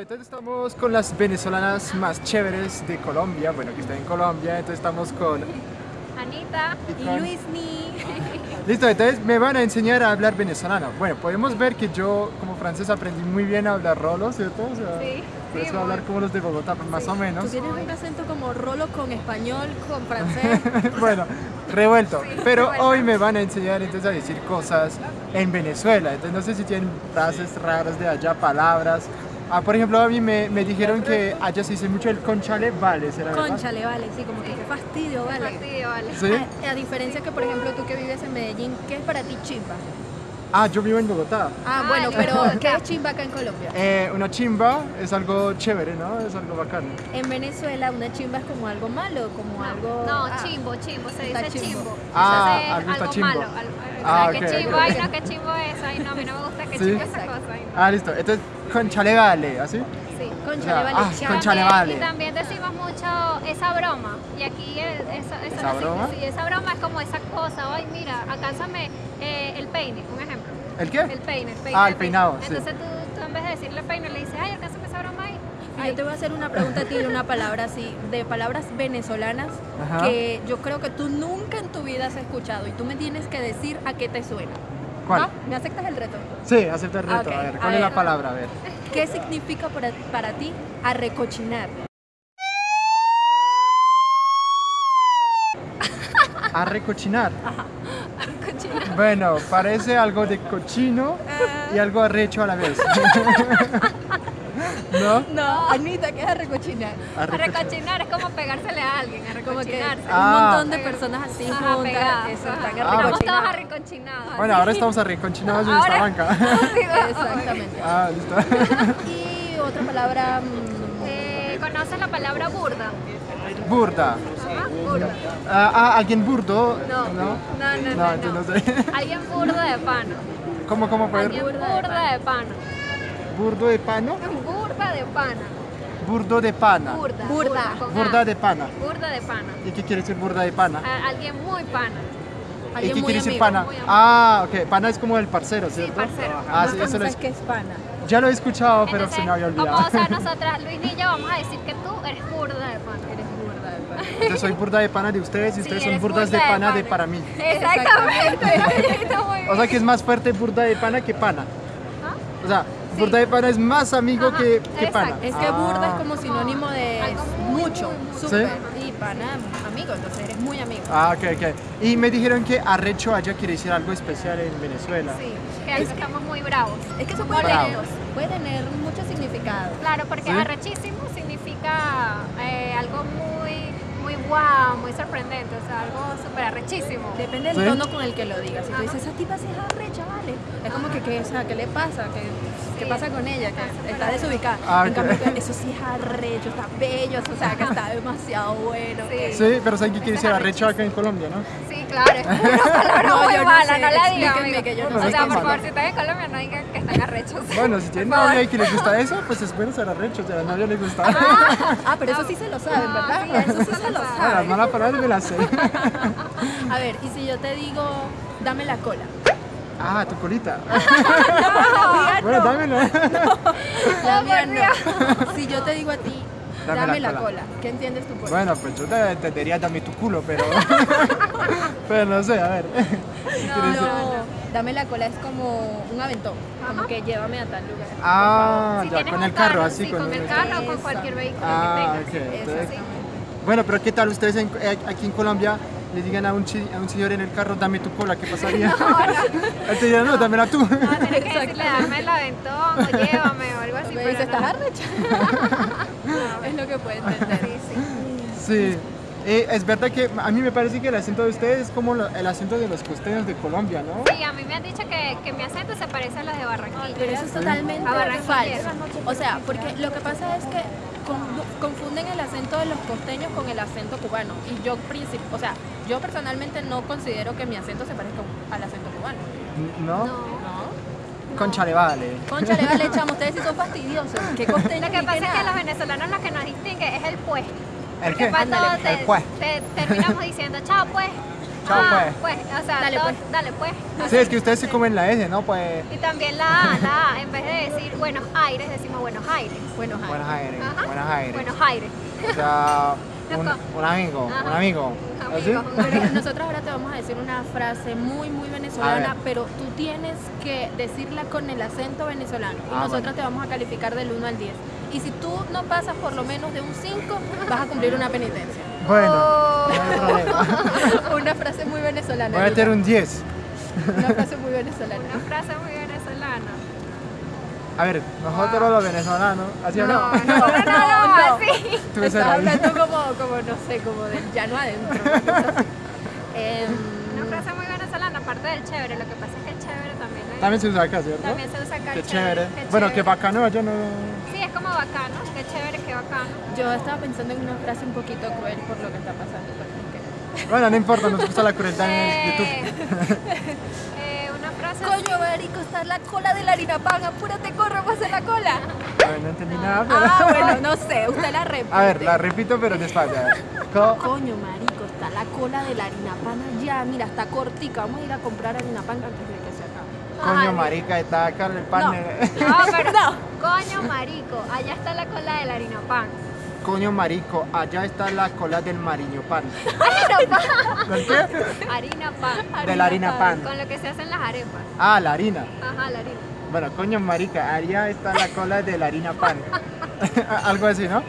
Entonces estamos con las venezolanas más chéveres de Colombia, bueno, que están en Colombia, entonces estamos con... Anita Y y, con- Luisni. Listo, entonces me van a enseñar a hablar venezolano. Bueno, podemos ver que yo como francés aprendí muy bien a hablar rolo, ¿cierto? O sea, Sí, por sí, eso hablar muy. como los de Bogotá, más o menos. Tú tienes un acento como rolo con español, con francés. bueno, revuelto. Sí, Pero revuelto. hoy me van a enseñar entonces a decir cosas en Venezuela. Entonces no sé si tienen frases raras de allá, palabras. Ah, por ejemplo, a mí me, me dijeron que allá se dice mucho el conchale, vale, ¿será verdad? Conchale, vale, sí, como que qué fastidio, vale. Fastidio, vale. ¿Sí? A, a diferencia que, por ejemplo, tú que vives en Medellín, ¿qué es para ti chimba? Ah, yo vivo en Bogotá. Ah, Ah, bueno, en pero. ¿qué es chimba acá en Colombia? Eh, una chimba es algo chévere, ¿no? Es algo bacano. En Venezuela una chimba es como algo malo, como algo... No, ah, chimbo, chimbo, se dice chimbo. chimbo. Ah, algo está algo chimbo. malo. o Ah, sea, ok, que chimbo, ok. ay no, que chimbo es, ay no, a mí no me gusta que Sí. chimbo esa cosa. ay, no. Ah, listo. Entonces, conchale, vale, ¿así? Sí. Conchale, O sea, vale, ah, vale. Y también decimos mucho esa broma. Y aquí esa, esa, ¿Esa no broma? Sí, esa broma es como esa cosa. Ay, mira, alcánzame eh, el peine, un ejemplo. ¿El qué? El peine, el peine. Ah, el peinado, sí. Entonces tú, tú en vez de decirle peine le dices, ay, alcánzame esa broma ahí. Y yo te voy a hacer una pregunta a ti de una palabra así, de palabras venezolanas Ajá. que yo creo que tú nunca en tu vida has escuchado y tú me tienes que decir a qué te suena. ¿Cuál? ¿Va? ¿Me aceptas el reto? Sí, acepta el reto. Ah, ok. A ver, A ¿cuál es la palabra? A ver. ¿Qué significa para, para ti arrecochinar? A recochinar. Cochina. Bueno, parece algo de cochino y algo arrecho a la vez. ¿No? No, Anita, ¿qué es arrecochinar? A recochinar. Recochinar es como pegársele a alguien, arrecochinarse. un Ah. montón de personas así Ajá, juntas, pegadas, eso, están Ah, Estamos todos. Bueno, ahora estamos arrecochinados en esta banca. Exactamente. Ah, listo. Y otra palabra, mm, Eh, ¿Conoces la palabra burda? Burda. Ajá, burda. Ah, ah, ¿alguien burdo? No, ¿No? no, no, no. No, no sé. Alguien burda de pana. ¿Cómo, cómo Alguien burda de pana. ¿Burdo de pano? Burda de pana. Burdo de pana. Burda. Burda. Burda A. de pana. Burda de pana. ¿Y qué quiere decir burda de pana? A- alguien muy pana. ¿Y qué muy quiere decir amigo. pana? muy amigo. Ah, ok. Pana es como el parcero, ¿cierto? parcero. Ah, No, sí, eso es. qué es pana. Ya lo he escuchado, pero Entonces, se me había Como, olvidado. o sea, nosotras, Luis y yo, vamos a decir que tú eres burda de pana. Eres burda de pana. Entonces soy burda de pana de ustedes y Sí, ustedes son burdas de burda de pana de pana. para mí. Exactamente. Muy O sea que es más fuerte burda de pana que pana. ¿Ah? O sea, burda de pana es más amigo Ajá, que, que exacto. pana. Es que Ah. burda es como sinónimo de Algo mucho, súper. Y pana, amigo, entonces eres muy amigo. Ah, ok, ok. Y me dijeron que arrecho allá quiere decir algo especial en Venezuela. Sí, que ahí estamos muy bravos. Es que eso puede tener, puede tener mucho significado. Claro, porque ¿Sí? arrechísimo significa eh, algo muy, muy guau, muy sorprendente, o sea, algo súper arrechísimo. Depende del ¿Sí? tono con el que lo digas. Si tú dices, esa tipa sí es arrecha, vale. Es como que, ¿qué, o sea, ¿qué le pasa? ¿Qué, qué Sí. pasa con ella? Que Está está desubicada. Ah, en cambio, eso sí es arrecho, está bello, o sea, que está demasiado bueno. Sí. Sí, pero ¿saben qué quiere decir arrecho acá en Colombia, no? Sí, claro, es una palabra No, muy yo no mala, sé, no, la digan. o sea, qué por favor, si están en Colombia, no digan que están arrechos. Bueno, si tienen novia y que les gusta eso, pues es bueno ser arrecho, o sea, a la novia le gusta. Ah, pero eso sí se lo saben, No, ¿verdad? sí, eso sí se lo Ah, las saben. malas palabras me las sé. A ver, y si yo te digo, dame la cola. Ah, tu colita. Bueno, no. dámela. La mía no. Si yo te digo a ti, Dame dame, la la, cola. cola. ¿qué entiendes tú por eso? Bueno, pues yo te entendería dame tu culo, pero. pero no sé, a ver. Dame la cola es como un aventón, como que llévame a tal lugar. Ah, Si ya, con un el carro, así sí, con con el- el carro o con cualquier vehículo Ah, que tengas. entonces-. Bueno, pero ¿qué tal ustedes en- eh, aquí en Colombia le digan a un, chi- a un señor en el carro, dame tu cola? ¿Qué pasaría? Él te dirá, no, dámela tú. No, tienes que decirle, dame el aventón o llévame o algo así. Me pero dice, no. ¿estás arrecha? es lo que puede entender. Sí, sí. Sí. Eh, es verdad que a mí me parece que el acento de ustedes es como lo- el acento de los costeños de Colombia, ¿no? Sí, a mí me han dicho que, que mi acento se parece a los de Barranquilla. Pero eso es totalmente falso. O sea, porque lo que pasa es que con- confunden el acento de los costeños con el acento cubano. Y yo, o sea, yo personalmente no considero que mi acento se parezca al acento cubano. ¿No? No. ¿No? Conchale, vale. Concha, le vale, chamo, ustedes sí son fastidiosos. ¿Qué costeños Lo que pasa es que los venezolanos lo que nos distingue es el pues. ¿El qué? el te, pues. te terminamos diciendo, chao pues, Chao, Ah, pues. pues, o sea, Dale, todo- pues. dale pues. Sí, es que ustedes se comen la S, ¿no? Pues. Y también la A, la A, en vez de decir Buenos Aires, decimos Buenos Aires. Bueno, Jaime. Buenos Aires. Buenos Aires. Buenos Aires. O sea, un, un amigo. Un amigo. ¿Así? Amigo. Pero nosotros ahora te vamos a decir una frase muy, muy venezolana, pero tú tienes que decirla con el acento venezolano. Y Ah, nosotros bueno. te vamos a calificar del 1 al 10. Y si tú no pasas por lo menos de un 5, vas a cumplir una penitencia. Bueno, Oh. no una frase muy venezolana. Voy a tener Luca. un 10. Una frase muy venezolana. Una frase muy venezolana. A ver, nosotros los venezolanos, ¿así o no? No, no, no, no, no. así. Tú Estás hablando como, como, no sé, como del llano adentro. Em, Una frase muy venezolana, aparte del chévere. Lo que pasa es que el chévere también, le- También se usa acá, ¿cierto? también se usa acá. Qué el chévere. qué Bueno, chévere. qué bacano, yo no. Sí, es como bacano. Qué chévere, qué bacano. yo estaba pensando en una frase un poquito cruel por lo que está pasando. pero es que- Bueno, no importa, nos gusta la crueldad en Eh, YouTube. eh, Coño, marico, está la cola de la harina pan. Apúrate, corre, pasa la cola. A ver, no entendí nada, pero. Ah, bueno, no sé, usted la repite. A ver, la repito, pero despacio. a ver. Co- Coño, marico, está la cola de la harina pan allá. Mira, está cortica. Vamos a ir a comprar harina pan antes de que se acabe. Coño, Ay. marica, está acá el pan. No. No, pero coño marico, allá está la cola de la harina pan. Coño, marico, allá está la cola del mariño pan. Harina pan. ¿Por qué? Harina pan. De la harina pan. Con lo que se hacen las arepas. Ah, la harina. Ajá, la harina. Bueno, coño, marica, allá está la cola de la harina pan. Algo así, ¿no?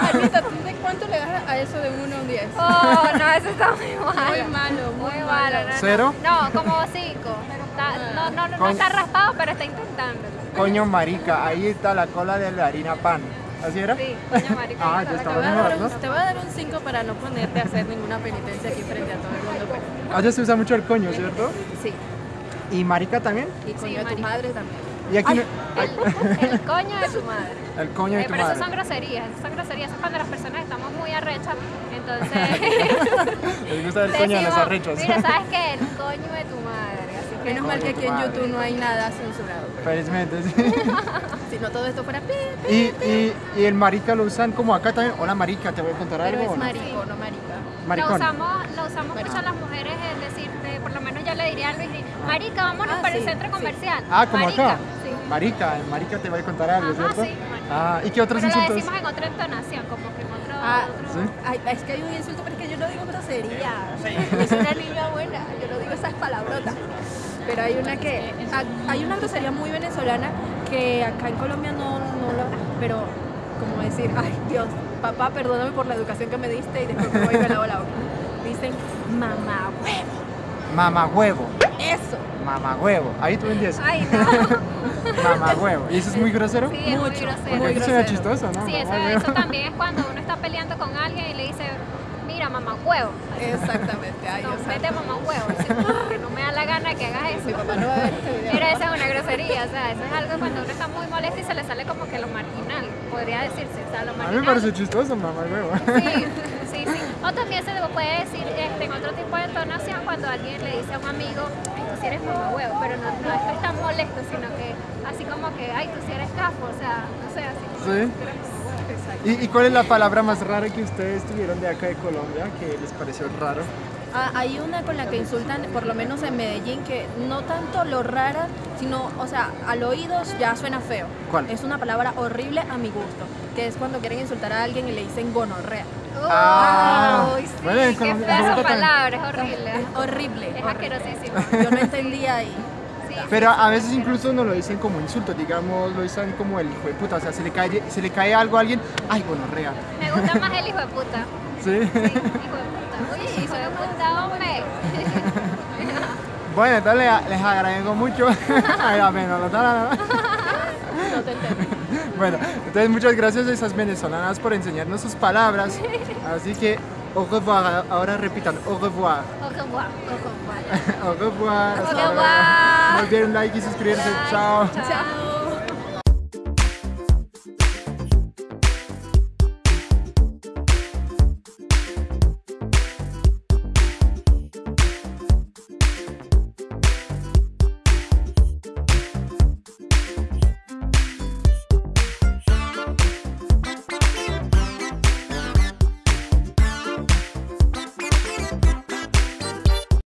Anita, ¿tú de cuánto le das a eso de 1 a un 10? Oh, no, eso está muy malo. Muy malo, muy Muy malo. malo. No, no. ¿Cero? No, como cinco. Está- no, no, no, no Con- está raspado, pero está intentándolo. Coño, marica, ahí está la cola de la harina pan. ¿Así era? Sí, coño marico. Ah, ya está estaba Te voy, a dar mejor, un, te voy a dar un 5 para no ponerte a hacer ninguna penitencia aquí frente a todo el mundo. Pues. Allá se usa mucho el coño, ¿cierto? Sí, Y marica también. y coño Sí, de tu madre también. Y aquí no- El, el coño de tu madre. el coño de Eh, tu pero esas son madre. groserías, esas son groserías, eso es cuando las personas estamos muy arrechas, entonces Les gusta el coño de los arrechos. mira, ¿sabes qué? El coño de tu madre, Menos mal que aquí en. YouTube no hay nada censurado. Felizmente, sí. Si no todo esto fuera pi, pi, Y, y, y el marica lo usan como acá también. Hola, marica, te voy a contar pero algo. es o no? marico, no marica. lo Maricón. usamos, lo usamos mucho las mujeres, es decir, por lo menos yo le diría a Luis, marica, vámonos Ah, para el centro sí. comercial. Ah, como marica, acá. Sí. Marica, marica te voy a contar algo, Ajá, ¿cierto? sí, marica. Ah, ¿y qué otros Pero lo insultos? decimos en otra entonación, como que en otro... Ah, otro- ¿Sí? Ay, es que hay un insulto, pero es que yo no digo grosería. Yo soy una niña buena, yo no digo esas palabrotas. Pero hay una que. ha- Hay una grosería muy venezolana que acá en Colombia no, no lo. Pero, como decir, ay Dios, papá, perdóname por la educación que me diste y después me voy y me lavo la boca. Dicen, mamá huevo. Mamá huevo. Eso. Mamá huevo. Ahí tú entiendes. Ay, no. Mamá huevo. ¿Y eso es muy grosero? Sí, es muy Mucho, grosero. Muy grosero. chistoso, ¿no? Sí, eso, eso también es cuando uno está peleando con alguien y le dice, mira, mamá huevo. Exactamente. Ay, No, vete mamá huevo. Dice, "Porque no me da la gana que hagas Mi eso. papá no va a ver este video. Pero esa es una grosería, o sea, eso es algo cuando uno está muy molesto y se le sale como que lo marginal, podría decirse, o sea, lo A marginal. mí me parece chistoso, mamá huevo. Sí, sí, sí. O también se le puede decir este, en otro tipo de entonación cuando alguien le dice a un amigo, ay, tú sí eres mamá huevo, pero no, no es tan molesto, sino que así como que, ay, tú sí eres cafo, o sea, no sé, así. como Sí. ¿Y, y cuál es la palabra más rara que ustedes tuvieron de acá de Colombia que les pareció raro? Ah, hay una con la que insultan, por lo menos en Medellín, que no tanto lo rara, sino, o sea, al oído ya suena feo. ¿Cuál? Es una palabra horrible a mi gusto, que es cuando quieren insultar a alguien y le dicen gonorrea. Ah. Uy, sí, Bueno, en qué fea esa palabra, es horrible. Es horrible. Es horrible. asquerosísimo. Yo no entendía ahí. Pero a veces incluso no lo dicen como insulto, digamos, lo dicen como el hijo de puta, o sea, se le cae, se le cae algo a alguien, ay, gonorrea. Me gusta más el hijo de puta. ¿Sí? Sí, hijo de puta. Oye, hijo de puta, hombre. Bueno, entonces les, les agradezco mucho. Ay, apenas, no, no, no, no. No te entendí. Bueno, entonces muchas gracias a esas venezolanas por enseñarnos sus palabras. Así que, au revoir, ahora repitan, au revoir. Ojo, guau, ojo, guau. Au revoir. Au revoir. Olviden like y suscribirse. Chao. Chao.